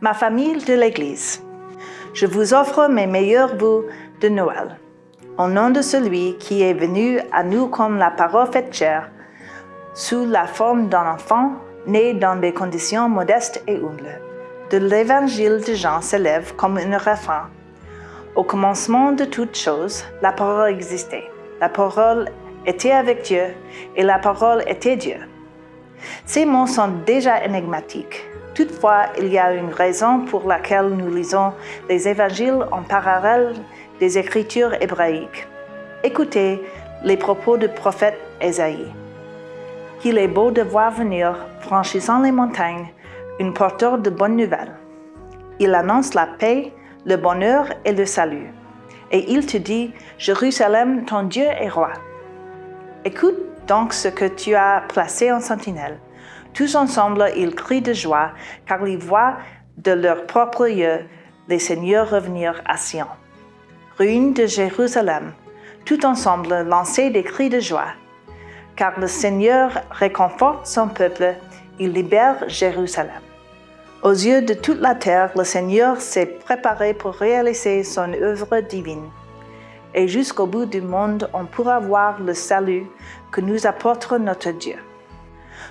Ma famille de l'Église, je vous offre mes meilleurs vœux de Noël. Au nom de celui qui est venu à nous comme la parole faite chair, sous la forme d'un enfant né dans des conditions modestes et humbles. De l'évangile de Jean s'élève comme un refrain. Au commencement de toutes choses, la parole existait. La parole était avec Dieu et la parole était Dieu. Ces mots sont déjà énigmatiques. Toutefois, il y a une raison pour laquelle nous lisons les évangiles en parallèle des écritures hébraïques. Écoutez les propos du prophète Ésaïe qu'il est beau de voir venir, franchissant les montagnes, une porteur de bonnes nouvelles. Il annonce la paix, le bonheur et le salut. Et il te dit, Jérusalem, ton Dieu est roi. Écoute donc ce que tu as placé en sentinelle. Tous ensemble, ils crient de joie, car ils voient de leur propre yeux les seigneurs revenir à Sion. Ruine de Jérusalem, tout ensemble lancez des cris de joie car le Seigneur réconforte son peuple, il libère Jérusalem. Aux yeux de toute la terre, le Seigneur s'est préparé pour réaliser son œuvre divine. Et jusqu'au bout du monde, on pourra voir le salut que nous apporte notre Dieu.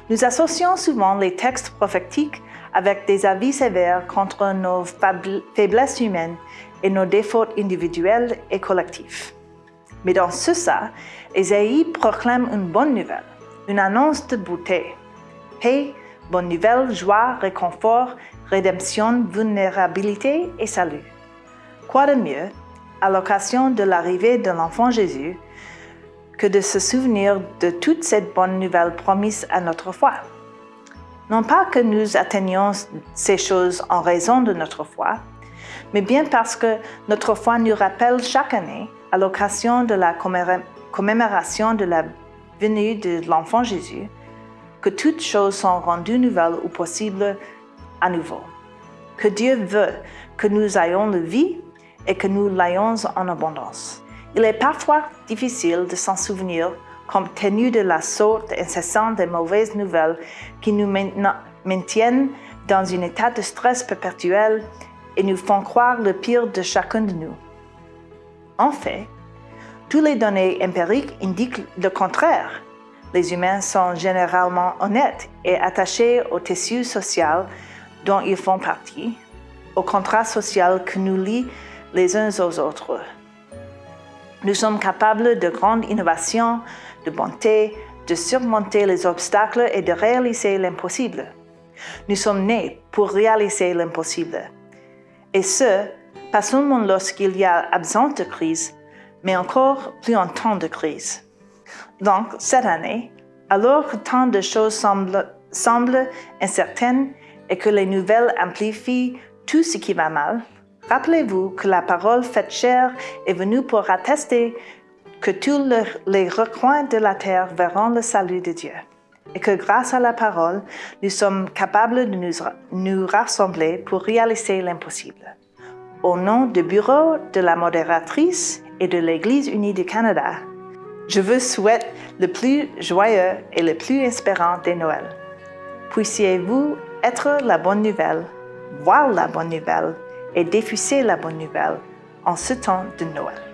Nous associons souvent les textes prophétiques avec des avis sévères contre nos faiblesses humaines et nos défauts individuels et collectifs. Mais dans ce ça, Ésaïe proclame une bonne nouvelle, une annonce de beauté. Paix, bonne nouvelle, joie, réconfort, rédemption, vulnérabilité et salut. Quoi de mieux, à l'occasion de l'arrivée de l'enfant Jésus, que de se souvenir de toute cette bonne nouvelle promise à notre foi. Non pas que nous atteignions ces choses en raison de notre foi, mais bien parce que notre foi nous rappelle chaque année à l'occasion de la commémoration de la venue de l'enfant Jésus, que toutes choses sont rendues nouvelles ou possibles à nouveau. Que Dieu veut que nous ayons la vie et que nous l'ayons en abondance. Il est parfois difficile de s'en souvenir compte tenu de la sorte incessante des mauvaises nouvelles qui nous maintiennent dans un état de stress perpétuel et nous font croire le pire de chacun de nous. En fait, toutes les données empiriques indiquent le contraire. Les humains sont généralement honnêtes et attachés au tissu social dont ils font partie, au contrat social que nous lie les uns aux autres. Nous sommes capables de grandes innovations, de bonté, de surmonter les obstacles et de réaliser l'impossible. Nous sommes nés pour réaliser l'impossible. Et ce, pas seulement lorsqu'il y a absence de crise, mais encore plus en temps de crise. Donc, cette année, alors que tant de choses semblent, semblent incertaines et que les nouvelles amplifient tout ce qui va mal, rappelez-vous que la parole faite chair est venue pour attester que tous les recoins de la terre verront le salut de Dieu et que grâce à la parole, nous sommes capables de nous, nous rassembler pour réaliser l'impossible. Au nom du bureau de la modératrice et de l'Église unie du Canada, je vous souhaite le plus joyeux et le plus espérant des Noëls. Puissiez-vous être la bonne nouvelle, voir la bonne nouvelle et diffuser la bonne nouvelle en ce temps de Noël.